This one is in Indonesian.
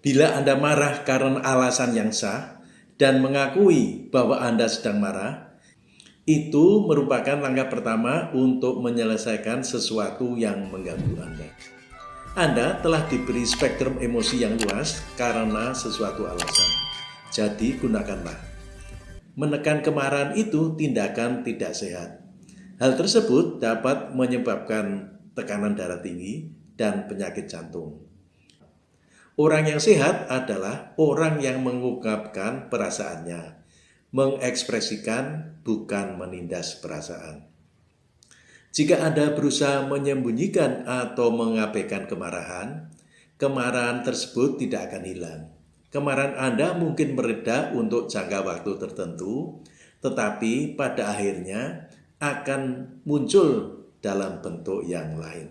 Bila Anda marah karena alasan yang sah dan mengakui bahwa Anda sedang marah, itu merupakan langkah pertama untuk menyelesaikan sesuatu yang mengganggu Anda. Anda telah diberi spektrum emosi yang luas karena sesuatu alasan. Jadi gunakanlah. Menekan kemarahan itu tindakan tidak sehat. Hal tersebut dapat menyebabkan tekanan darah tinggi dan penyakit jantung. Orang yang sehat adalah orang yang mengungkapkan perasaannya, mengekspresikan bukan menindas perasaan. Jika Anda berusaha menyembunyikan atau mengabaikan kemarahan, kemarahan tersebut tidak akan hilang. Kemarahan Anda mungkin mereda untuk jangka waktu tertentu, tetapi pada akhirnya akan muncul dalam bentuk yang lain.